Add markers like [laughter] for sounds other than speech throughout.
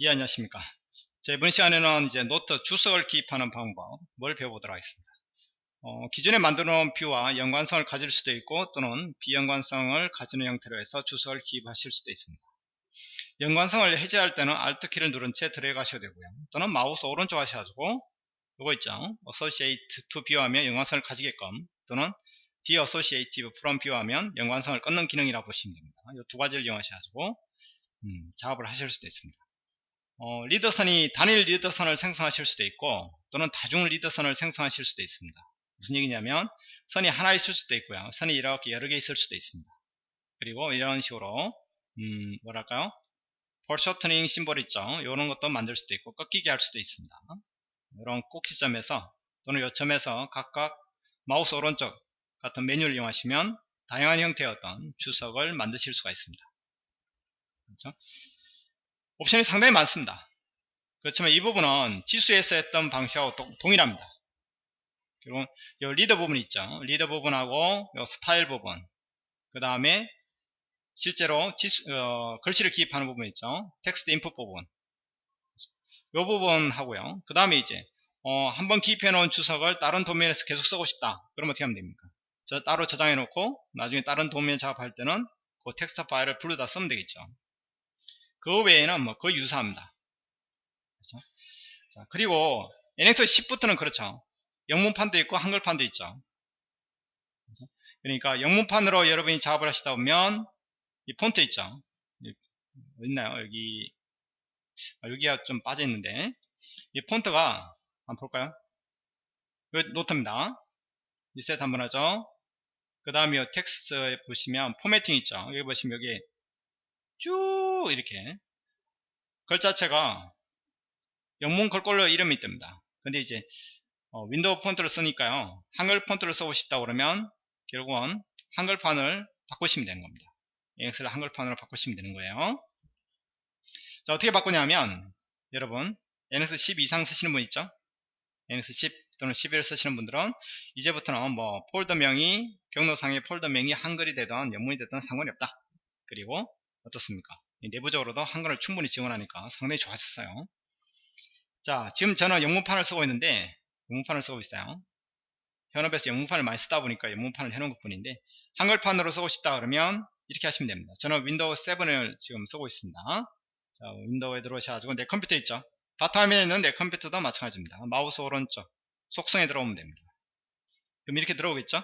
예 안녕하십니까? 자, 이번 시간에는 이제 노트 주석을 기입하는 방법을 배워보도록 하겠습니다. 어, 기존에 만들어 놓은 view와 연관성을 가질 수도 있고 또는 비연관성을 가지는 형태로 해서 주석을 기입하실 수도 있습니다. 연관성을 해제할 때는 Alt 키를 누른 채 들어가셔도 되고요. 또는 마우스 오른쪽 하셔가지고 이거 있죠? Associate to View 하면 연관성을 가지게끔 또는 Deassociative from View 하면 연관성을 끊는 기능이라고 보시면 됩니다. 이 두 가지를 이용하셔가지고 음, 작업을 하실 수도 있습니다 어, leader선이 단일 leader선을 생성하실 수도 있고 또는 다중 leader선을 생성하실 수도 있습니다. 무슨 얘기냐면 선이 하나 있을 수도 있고요. 선이 이렇게 여러 개 있을 수도 있습니다. 그리고 이런 식으로 음, 뭐랄까요? foreshortening symbol 있죠. 이런 것도 만들 수도 있고 꺾이게 할 수도 있습니다. 이런 꼭지점에서 또는 요점에서 각각 마우스 오른쪽 같은 메뉴를 이용하시면 다양한 형태의 어떤 주석을 만드실 수가 있습니다. 그렇죠? 옵션이 상당히 많습니다. 그렇지만 이 부분은 치수에서 했던 방식하고 동일합니다. 그리고 이 리더 부분 있죠. 리더 부분하고 이 스타일 부분 그 다음에 실제로 치수, 어, 글씨를 기입하는 부분 있죠. text input 부분 이 부분 하고요. 그 다음에 이제 어, 한번 기입해 놓은 주석을 다른 도면에서 계속 쓰고 싶다. 그럼 어떻게 하면 됩니까? 저 따로 저장해 놓고 나중에 다른 도면 작업할 때는 그 텍스트 파일을 불러다 쓰면 되겠죠. 그 외에는 뭐 거의 유사합니다. 그렇죠? 자, 그리고 NX 10부터는 그렇죠. 영문판도 있고 한글판도 있죠. 그렇죠? 그러니까 영문판으로 여러분이 작업을 하시다 보면 이 폰트 있죠. 있나요? 여기 아, 여기가 좀 빠져 있는데 이 폰트가 한번 볼까요? 이 노트입니다. 리셋 한번 하죠. 그 다음에 텍스트에 보시면 formatting 있죠. 여기 보시면 여기 쭉 이렇게 글 자체가 영문 글꼴로 이름이 뜹니다. 근데 이제 어, 윈도우 폰트를 쓰니까요. 한글 폰트를 쓰고 싶다 그러면 결국은 한글판을 바꾸시면 되는 겁니다. NX를 한글판으로 바꾸시면 되는 거예요. 자 어떻게 바꾸냐면 여러분 NX 10 이상 쓰시는 분 있죠? NX 10 또는 11 쓰시는 분들은 이제부터는 뭐 폴더명이 경로상의 폴더명이 한글이 되든 영문이 되든 상관이 없다. 그리고 어떻습니까? 내부적으로도 한글을 충분히 지원하니까 상당히 좋아졌어요. 자, 지금 저는 영문판을 쓰고 있는데 영문판을 쓰고 있어요. 현업에서 영문판을 많이 쓰다 보니까 영문판을 해놓은 것 뿐인데 한글판으로 쓰고 싶다 그러면 이렇게 하시면 됩니다. 저는 윈도우 7을 지금 쓰고 있습니다. 자, 윈도우에 들어오셔가지고 내 컴퓨터 있죠? 바탕화면에 있는 내 컴퓨터도 마찬가지입니다. 마우스 오른쪽 속성에 들어오면 됩니다. 그럼 이렇게 들어오겠죠?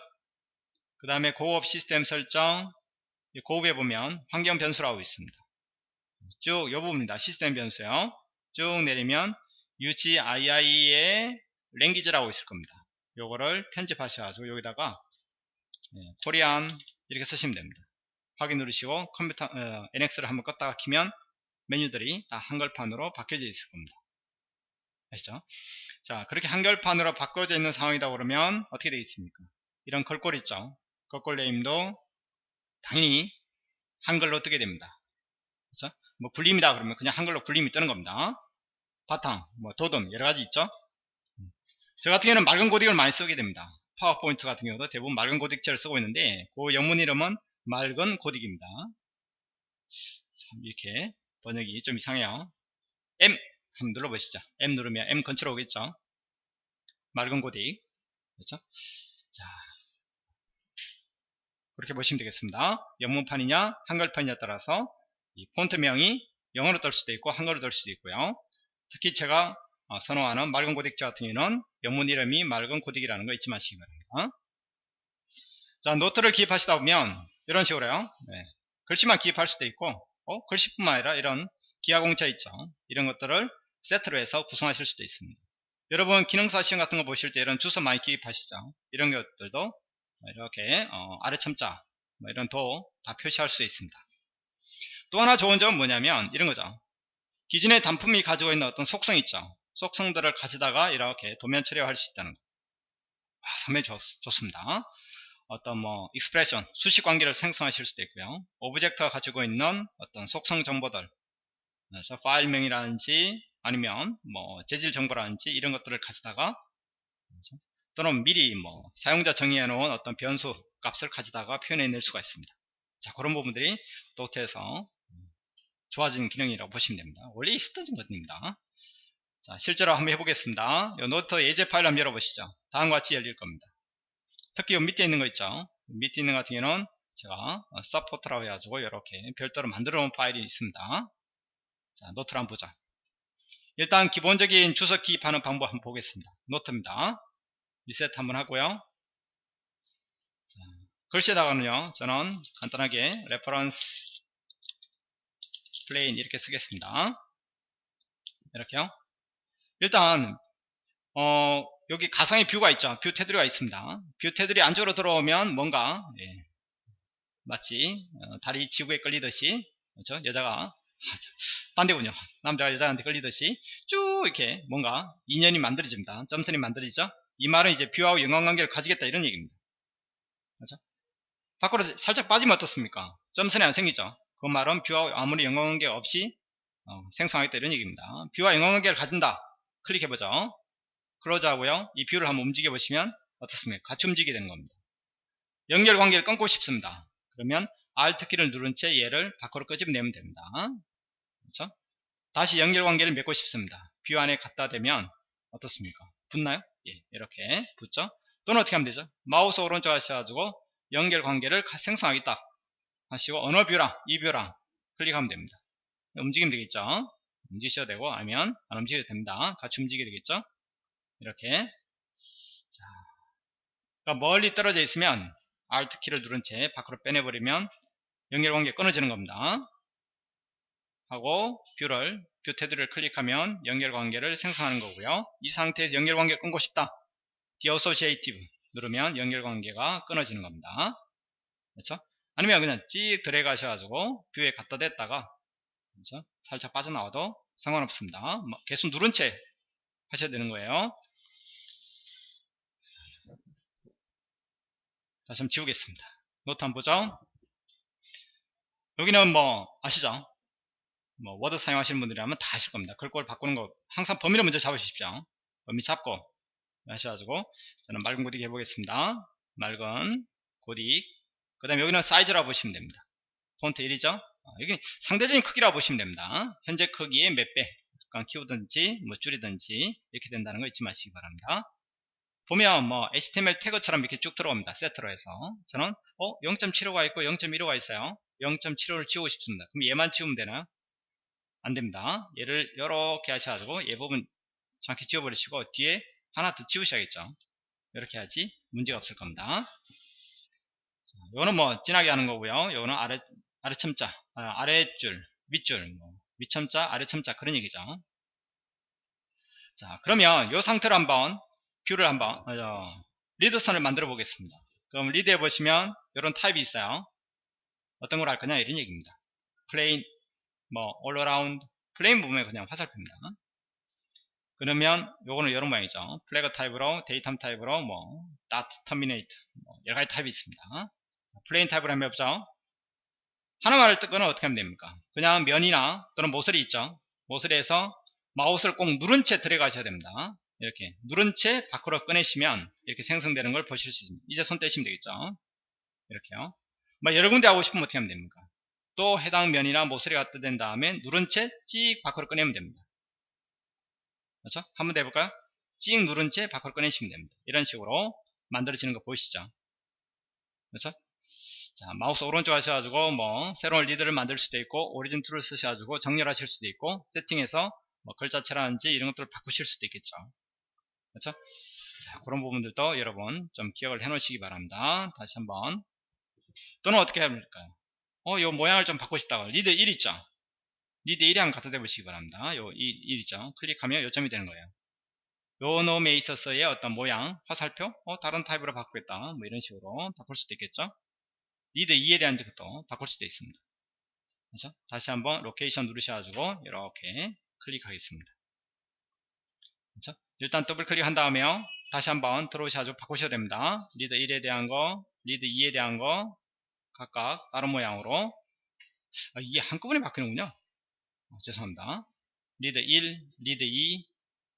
그 다음에 고급 시스템 설정 고급에 보면 환경 변수라고 있습니다. 쭉 이 부분입니다. 시스템 변수요. 쭉 내리면 UGII의 language라고 있을 겁니다. 요거를 편집하셔가지고 여기다가 네, Korean 이렇게 쓰시면 됩니다. 확인 누르시고 컴퓨터 어, NX를 한번 껐다가 키면 메뉴들이 다 한글판으로 바뀌어져 있을 겁니다. 아시죠? 자 그렇게 한글판으로 바꿔져 있는 상황이다 그러면 어떻게 되겠습니까? 이런 걸꼴 있죠? 걸꼴 네임도 당연히 한글로 뜨게 됩니다. 그렇죠? 뭐 굴림이다 그러면 그냥 한글로 굴림이 뜨는 겁니다. 바탕, 뭐 도둠 여러 가지 있죠. 저 같은 경우는 맑은 고딕을 많이 쓰게 됩니다. 파워포인트 같은 경우도 대부분 맑은 고딕체를 쓰고 있는데 그 영문 이름은 맑은 고딕입니다. 참 이렇게 번역이 좀 이상해요. M 한번 눌러보시죠. M 누르면 M 근처로 오겠죠. 맑은 고딕 그렇죠? 자 그렇게 보시면 되겠습니다. 영문판이냐 한글판이냐 따라서 이 폰트명이 영어로 뜰 수도 있고 한글로 뜰 수도 있고요. 특히 제가 어, 선호하는 맑은 고딕자 같은 경우는 영문 이름이 맑은 고딕이라는 거 잊지 마시기 바랍니다. 자 노트를 기입하시다 보면 이런 식으로요. 네. 글씨만 기입할 수도 있고 어? 글씨뿐만 아니라 이런 기하공차 있죠. 이런 것들을 세트로 해서 구성하실 수도 있습니다. 여러분 기능사 시험 같은 거 보실 때 이런 주소 많이 기입하시죠. 이런 것들도 이렇게 어, 아래 첨자 뭐 이런 도 다 표시할 수 있습니다. 또 하나 좋은 점은 뭐냐면 이런 거죠. 기존의 단품이 가지고 있는 어떤 속성 있죠. 속성들을 가지다가 이렇게 도면 처리할 수 있다는 거. 아, 상당히 좋, 좋습니다. 어떤 뭐 expression, 수식 관계를 생성하실 수도 있고요. object가 가지고 있는 어떤 속성 정보들 그래서 파일명이라든지 아니면 뭐 재질 정보라든지 이런 것들을 가지다가 또는 미리 뭐 사용자 정의해 놓은 어떤 변수 값을 가지다가 표현해 낼 수가 있습니다. 자 그런 부분들이 노트에서 좋아진 기능이라고 보시면 됩니다. 원래 있었던 것입니다. 자, 실제로 한번 해보겠습니다. 이 노트 예제 파일 한번 열어보시죠. 다음과 같이 열릴 겁니다. 특히 이 밑에 있는 거 있죠. 밑에 있는 같은 경우는 제가 support라고 해가지고 이렇게 별도로 만들어 놓은 파일이 있습니다. 자, 노트를 한번 보자. 일단 기본적인 주석 기입하는 방법 한번 보겠습니다. 노트입니다. 리셋 한번 하고요. 자, 글씨에다가는요, 저는 간단하게 reference plane 이렇게 쓰겠습니다. 이렇게요. 일단 어, 여기 가상의 view가 있죠. view 테두리가 있습니다. view 테두리 안쪽으로 들어오면 뭔가 예, 마치 어, 달이 지구에 끌리듯이 그렇죠? 여자가 아, 반대군요. 남자가 여자한테 끌리듯이 쭉 이렇게 뭔가 인연이 만들어집니다. 점선이 만들어지죠. 이 말은 이제 view하고 연관관계를 가지겠다 이런 얘기입니다. 그렇죠? 밖으로 살짝 빠지면 어떻습니까? 점선이 안 생기죠. 그 말은 view하고 아무런 연관관계 없이 어, 생성하겠다 이런 얘기입니다. view와 연관관계를 가진다. 클릭해보죠. 하고요. 이 view를 한번 움직여 보시면 어떻습니까? 같이 움직이게 되는 겁니다. 연결 관계를 끊고 싶습니다. 그러면 Alt 키를 누른 채 얘를 밖으로 끄집내면 됩니다. 그렇죠? 다시 연결 관계를 맺고 싶습니다. view 안에 갖다 대면 어떻습니까? 붙나요? 예, 이렇게 붙죠. 또는 어떻게 하면 되죠? 마우스 오른쪽 하셔가지고 연결 관계를 생성하겠다 하시고 어느 view랑 이 view랑 클릭하면 됩니다. 움직이면 되겠죠. 움직이셔도 되고 아니면 안 움직여도 됩니다. 같이 움직이게 되겠죠. 이렇게 자, 그러니까 멀리 떨어져 있으면 Alt 키를 누른 채 밖으로 빼내버리면 연결관계 끊어지는 겁니다. 하고 view를 view 테두리를 클릭하면 연결관계를 생성하는 거고요. 이 상태에서 연결관계를 끊고 싶다. Deassociative 누르면 연결관계가 끊어지는 겁니다. 그렇죠? 아니면 그냥 찍 드래그 하셔가지고 view에 갖다 댔다가 그렇죠? 살짝 빠져나와도 상관없습니다. 뭐 계속 누른 채 하셔야 되는 거예요. 다시 한번 지우겠습니다. 노트 한번 보죠. 여기는 뭐 아시죠? 뭐 워드 사용하시는 분들이라면 다 아실 겁니다. 글꼴 바꾸는 거 항상 범위를 먼저 잡으십시오. 범위 잡고 하셔가지고 저는 맑은 고딕 해보겠습니다. 맑은 고딕 그 다음에 여기는 사이즈라고 보시면 됩니다. 폰트 1이죠? 어, 여기 상대적인 크기라고 보시면 됩니다. 현재 크기의 몇 배, 약간 키우든지 뭐 줄이든지 이렇게 된다는 거 잊지 마시기 바랍니다. 보면 뭐 HTML 태그처럼 이렇게 쭉 들어옵니다. 세트로 해서 저는 어 0.75가 있고 0.15가 있어요. 0.75를 지우고 싶습니다. 그럼 얘만 지우면 되나요? 안 됩니다. 얘를 이렇게 하셔가지고 얘 부분 정확히 지워버리시고 뒤에 하나 더 지우셔야겠죠. 이렇게 해야지 문제가 없을 겁니다. 자, 요거는 뭐 진하게 하는 거고요. 요거는 아래 아래 첨자, 아, 아래줄, 윗줄, 뭐 윗첨자, 아래 첨자 그런 얘기죠. 자, 그러면 이 상태로 한번 view를 한번 어, 리드선을 만들어 보겠습니다. 그럼 리드에 보시면 이런 타입이 있어요. 어떤 걸 할 거냐 이런 얘기입니다. plain, 뭐 around, plain 부분에 그냥 화살표입니다. 그러면 요거는 이런 모양이죠. flag 타입으로, datum 타입으로, 뭐, dot terminate, 뭐 여러 가지 타입이 있습니다. 자, plain 타입으로 한번 해보죠. 하나만을 뜯거나 어떻게 하면 됩니까? 그냥 면이나 또는 모서리 있죠. 모서리에서 마우스를 꼭 누른 채 들어가셔야 됩니다. 이렇게 누른 채 밖으로 꺼내시면 이렇게 생성되는 걸 보실 수 있습니다. 이제 손 떼시면 되겠죠. 이렇게요. 뭐 여러 군데 하고 싶으면 어떻게 하면 됩니까? 또 해당 면이나 모서리 갖다 댄 다음에 누른 채 찍 밖으로 꺼내면 됩니다. 그렇죠? 한번 더 해볼까요? 찍 누른 채 밖으로 꺼내시면 됩니다. 이런 식으로 만들어지는 거 보이시죠? 그렇죠? 자, 마우스 오른쪽 하셔가지고 뭐 새로운 리드를 만들 수도 있고 origin tool을 쓰셔가지고 정렬하실 수도 있고 세팅해서 뭐 글자체라든지 이런 것들을 바꾸실 수도 있겠죠. 그렇죠? 자, 그런 부분들도 여러분 좀 기억을 해 놓으시기 바랍니다. 다시 한번 또는 어떻게 해볼까요? 어, 요 모양을 좀 바꾸고 싶다고 리드 1 있죠? 리드 1에 한번 갖다 대보시기 바랍니다. 요 1, 1 있죠? 클릭하면 요점이 되는 거예요. 요 놈에 있어서의 어떤 모양, 화살표, 어, 다른 타입으로 바꾸겠다. 뭐 이런 식으로 바꿀 수도 있겠죠? 리드 2에 대한 것도 바꿀 수도 있습니다. 그렇죠? 다시 한번 location 누르셔가지고 이렇게 클릭하겠습니다. 그렇죠? 일단 더블 클릭한 다음에요. 다시 한번 들어오셔가지고 바꾸셔야 됩니다. 리드 1에 대한 거, 리드 2에 대한 거 각각 다른 모양으로 아, 이게 한꺼번에 바뀌는군요. 어, 죄송합니다. 리드 1, 리드 2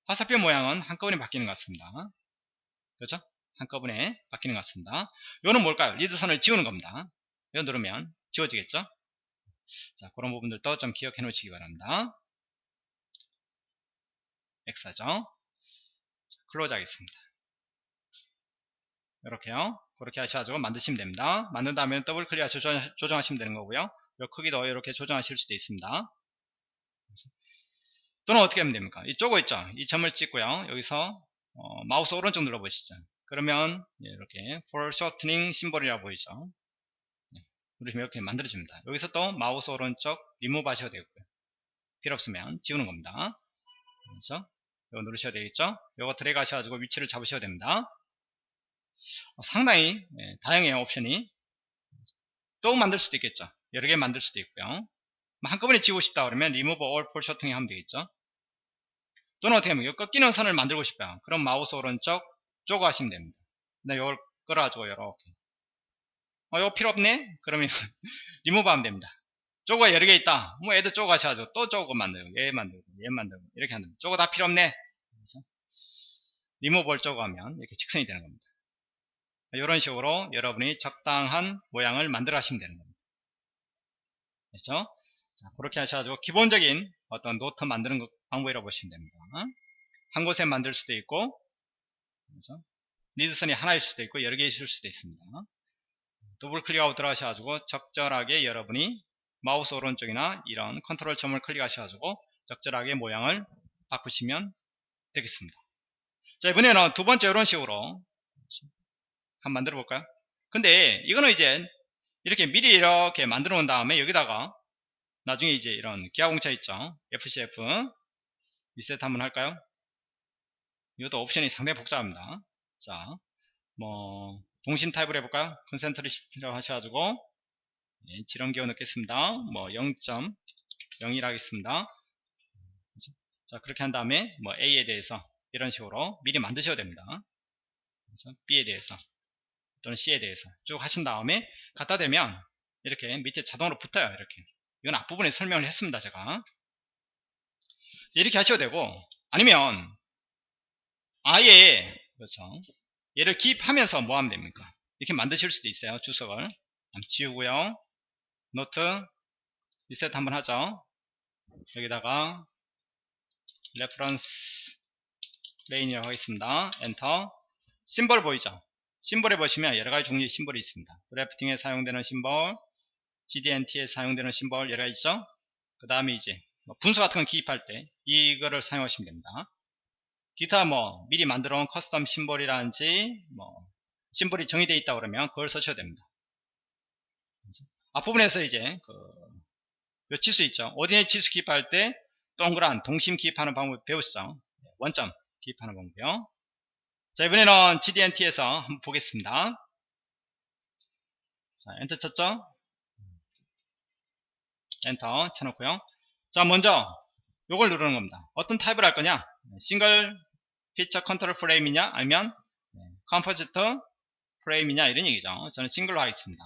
화살표 모양은 한꺼번에 바뀌는 것 같습니다. 그렇죠? 한꺼번에 바뀌는 것 같습니다. 이거는 뭘까요? 리드선을 지우는 겁니다. 이거 누르면 지워지겠죠? 자, 그런 부분들도 좀 기억해 놓으시기 바랍니다. X하죠. close 하겠습니다. 이렇게요. 그렇게 하셔가지고 만드시면 됩니다. 만든 다음에 더블 클릭하셔서 조정, 조정하시면 되는 거고요. 요 크기도 이렇게 조정하실 수도 있습니다. 또는 어떻게 하면 됩니까? 이쪽에 있죠. 이 점을 찍고요. 여기서 어, 마우스 오른쪽 눌러보시죠. 그러면 예, 이렇게 foreshortening symbol이라고 보이죠. 네, 누르시면 이렇게 만들어집니다. 여기서 또 마우스 오른쪽 리무브 하셔도 되고요. 필요 없으면 지우는 겁니다. 그래서 이거 누르셔야 되겠죠. 이거 드래그 하셔가지고 위치를 잡으셔야 됩니다. 어, 상당히 예, 다양해요 옵션이. 또 만들 수도 있겠죠. 여러 개 만들 수도 있고요. 뭐 한꺼번에 지우고 싶다 그러면 remove all 하면 되겠죠. 또는 어떻게 하면 꺾이는 선을 만들고 싶어요. 그럼 마우스 오른쪽 jog 하시면 됩니다. 근데 이걸 끌어가지고 이렇게. 어 이거 필요 없네? 그러면 [laughs] 리무브 하면 됩니다. jog가 여러 개 있다. 뭐 add jog 하셔가지고 또 jog 만들고 얘 만들고 얘 만들고 이렇게 한다 jog 다 필요 없네? 그래서 리무브를 쪼고 하면 이렇게 직선이 되는 겁니다 이런 식으로 여러분이 적당한 모양을 만들어 하시면 되는 겁니다. 됐죠? 자, 그렇게 하셔가지고 기본적인 어떤 노트 만드는 방법이라고 보시면 됩니다. 한 곳에 만들 수도 있고 그래서 리드선이 하나일 수도 있고 여러 개 있을 수도 있습니다. 더블 클릭하고 들어가셔가지고 적절하게 여러분이 마우스 오른쪽이나 이런 컨트롤 점을 클릭하셔가지고 적절하게 모양을 바꾸시면 되겠습니다. 자 이번에는 두 번째 이런 식으로 한번 만들어 볼까요? 근데 이거는 이제 이렇게 미리 이렇게 만들어 놓은 다음에 여기다가 나중에 이제 이런 기하공차 있죠 FCF 리셋 한번 할까요? 이것도 옵션이 상당히 복잡합니다 자, 뭐 동심 타입을 해볼까요? concentricity로 하셔가지고 예, 지름 기호 넣겠습니다 뭐 0.01 하겠습니다 자 그렇게 한 다음에 뭐 A에 대해서 이런 식으로 미리 만드셔야 됩니다 그래서 B에 대해서 또는 C에 대해서. 쭉 하신 다음에 갖다 대면 이렇게 밑에 자동으로 붙어요 이렇게. 이건 앞부분에 설명을 했습니다 제가. 이렇게 하셔도 되고 아니면 아예 그렇죠. 얘를 기입하면서 뭐 하면 됩니까? 이렇게 만드실 수도 있어요 주석을. 지우고요. 노트 리셋 한번 하죠. 여기다가 reference line이라고 하겠습니다. 엔터. 심벌 보이죠 심볼에 보시면 여러가지 종류의 심볼이 있습니다. drafting에 사용되는 심볼, GD&T에 사용되는 심볼 여러가지 있죠? 그 다음에 이제 뭐 분수 같은 거 기입할 때 이거를 사용하시면 됩니다. 기타 뭐 미리 만들어 온 custom 심볼이라든지 뭐 심볼이 정의되어 있다 그러면 그걸 쓰셔도 됩니다. 앞부분에서 이제 그 치수 있죠. ordinate 치수 기입할 때 동그란 동심 기입하는 방법 배우시죠. 원점 기입하는 방법이요. 자 이번에는 GD&T에서 한번 보겠습니다. 자 엔터 쳤죠? 엔터 쳐놓고요. 자 먼저 요걸 누르는 겁니다. 어떤 타입을 할 거냐? single feature control frame이냐? 아니면 composite frame이냐? 이런 얘기죠. 저는 싱글로 하겠습니다.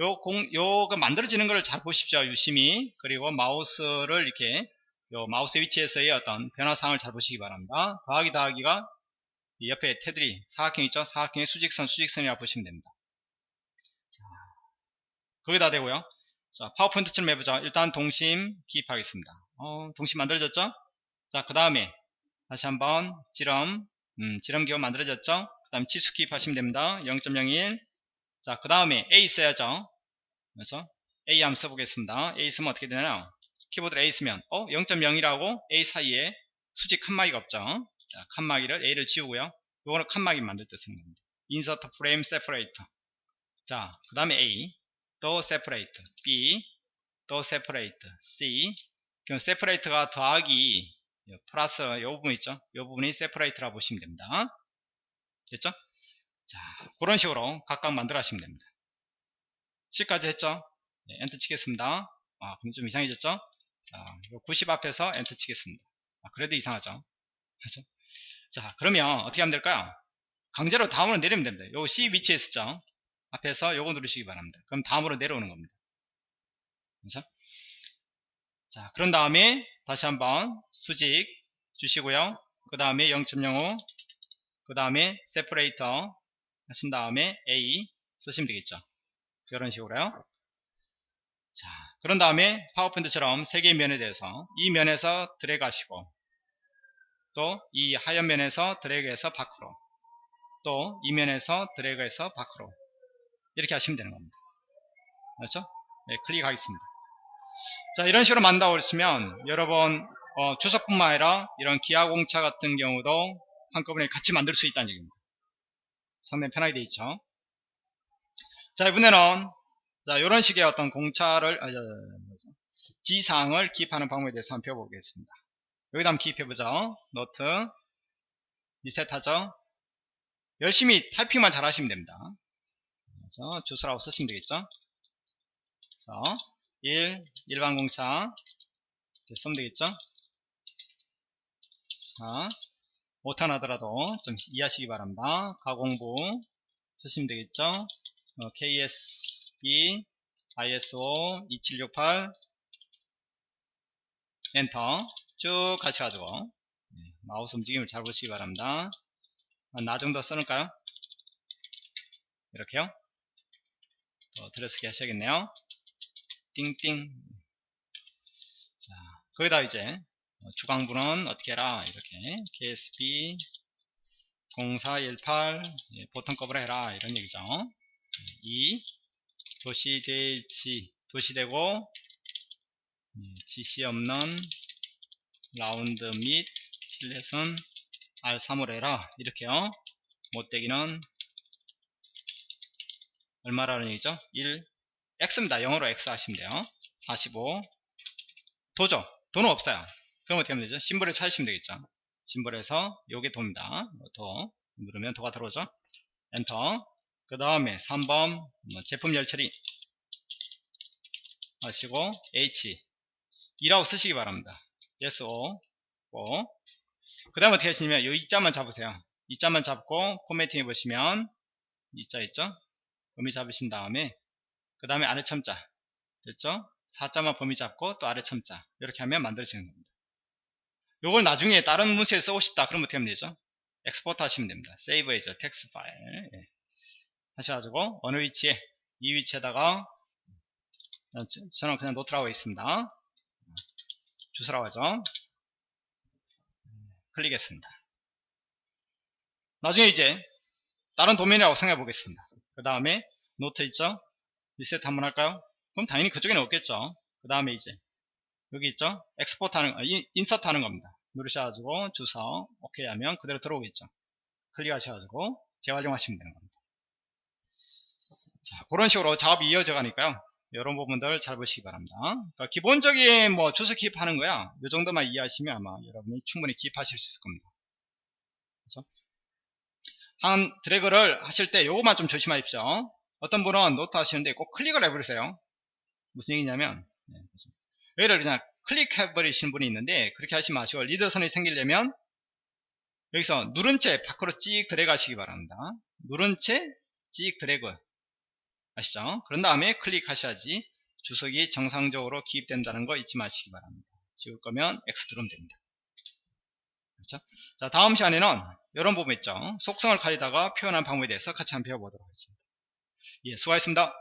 요 공, 요거 만들어지는 걸 잘 보십시오 유심히. 그리고 마우스를 이렇게 요 마우스 위치에서의 어떤 변화사항을 잘 보시기 바랍니다. 더하기 더하기가 옆에 테두리 사각형 있죠? 사각형의 수직선 수직선이라고 보시면 됩니다. 자, 거기다 대고요. 자, 파워포인트처럼 해보자. 일단 동심 기입하겠습니다. 어, 동심 만들어졌죠? 자, 그 다음에 다시 한번 지름, 음, 지름 기호 만들어졌죠? 그 다음 치수 기입하시면 됩니다. 0.01. 자, 그 다음에 A 써야죠. 그래서 A 한번 써보겠습니다. A 쓰면 어떻게 되나요? 키보드를 A 쓰면 어? 0.0이라고 A 사이에 수직 칸막이가 없죠? 자, 칸막이를 A를 지우고요. 요거는 칸막이 만들 때 쓰는 겁니다. insert frame separator. 자, 그 다음에 A, 또 separate, B, 또 separate, C. 그럼 separate가 더하기 플러스 요 부분 있죠? 요 부분이 separate라고 보시면 됩니다. 됐죠? 자, 그런 식으로 각각 만들어 하시면 됩니다. C까지 했죠? 네, 엔터 치겠습니다. 아, 그럼 좀 이상해졌죠? 자, 90 앞에서 엔터 치겠습니다. 아, 그래도 이상하죠? 그렇죠? 자 그러면 어떻게 하면 될까요? 강제로 다음으로 내리면 됩니다. 요 C 위치에 있었죠 앞에서 요거 누르시기 바랍니다. 그럼 다음으로 내려오는 겁니다. 그래서 자 그런 다음에 다시 한번 수직 주시고요. 그 다음에 0.05 그 다음에 세퍼레이터 하신 다음에 A 쓰시면 되겠죠? 이런 식으로요. 자 그런 다음에 파워포인트처럼 세 개의 면에 대해서 이 면에서 드래그 하시고 또 이 하얀 면에서 드래그해서 밖으로 또 이 면에서 드래그해서 밖으로 이렇게 하시면 되는 겁니다. 그렇죠? 네, 클릭하겠습니다. 자 이런 식으로 만다고 그랬으면 여러분 어, 주석뿐만 아니라 이런 기하공차 같은 경우도 한꺼번에 같이 만들 수 있다는 얘기입니다. 상당히 편하게 되어 있죠. 자 이번에는 자 이런 식의 어떤 공차를 아, 저, 뭐죠? 지상을 기입하는 방법에 대해서 한번 배워보겠습니다. 여기다 한번 기입해보죠. 노트 리셋하죠. 열심히 타이핑만 잘 하시면 됩니다. 그래서 주서라고 쓰시면 되겠죠. 그래서 1 일반 공차 쓰면 되겠죠. 자 못하나더라도 좀 이해하시기 바랍니다. 가공부 쓰시면 되겠죠. 어, KS B ISO 2768 엔터 쭉 가셔가지고 네, 마우스 움직임을 잘 보시기 바랍니다. 아, 나 정도 써놓을까요? 이렇게요. 더 들어쓰기 하셔야겠네요. 띵띵. 자, 거기다 이제 주강부는 어떻게 해라 이렇게 KSB 0418 예, 보통급으로 해라 이런 얘기죠. 2 도시대지 도시되고 지시 없는 라운드 및 필렛은 R3으로 해라. 이렇게요. 못되기는 얼마라는 얘기죠? 1 X입니다. 영어로 X 하시면 돼요. 45 도죠? 도는 없어요. 그럼 어떻게 하면 되죠? 심벌을 찾으시면 되겠죠. 심벌에서 요게 도입니다. 도 누르면 도가 들어오죠. 엔터. 그 다음에 3번 뭐 제품 열처리 하시고 H. 2라고 쓰시기 바랍니다 yes o 오. 그 다음에 어떻게 하시냐면 이 이자만 잡으세요. 이 자만 잡고 포매팅 해보시면 이 자 있죠? 범위 잡으신 다음에 그 다음에 아래 첨자. 됐죠? 4자만 범위 잡고 또 아래 첨자. 이렇게 하면 만들어지는 겁니다. 요걸 나중에 다른 문서에 쓰고 싶다 그러면 어떻게 하면 되죠? export 하시면 됩니다. save as text file 예. 하셔가지고 어느 위치에 이 위치에다가 저는 그냥 노트라고 있습니다 주서라고 하죠 클릭했습니다. 나중에 이제 다른 도면이라고 생각해 보겠습니다. 그 다음에 노트 있죠 리셋 한번 할까요? 그럼 당연히 그쪽에는 없겠죠. 그 다음에 이제 여기 있죠? export 하는 아, insert 하는 겁니다. 누르셔가지고 주서 오케이 하면 그대로 들어오겠죠. 클릭하셔가지고 재활용하시면 되는 겁니다. 자 그런 식으로 작업이 이어져 가니까요 이런 부분들 잘 보시기 바랍니다. 그러니까 기본적인 뭐 주서 기입하는 거야. 이 정도만 이해하시면 아마 여러분이 충분히 기입하실 수 있을 겁니다. 그렇죠? 한 드래그를 하실 때 요것만 좀 조심하십시오. 어떤 분은 노트 하시는데 꼭 클릭을 해버리세요. 무슨 얘기냐면 네, 여기를 그냥 클릭해 버리시는 분이 있는데 그렇게 하시지 마시고 리더선이 생기려면 여기서 누른 채 밖으로 찍 하시기 바랍니다. 누른 채 찍 드래그 아시죠? 그런 다음에 클릭하셔야지 주석이 정상적으로 기입된다는 거 잊지 마시기 바랍니다. 지울 거면 X 누르면 됩니다. 그렇죠? 자 다음 시간에는 이런 부분 있죠? 속성을 가지다가 표현한 방법에 대해서 같이 한번 배워보도록 하겠습니다. 예 수고하셨습니다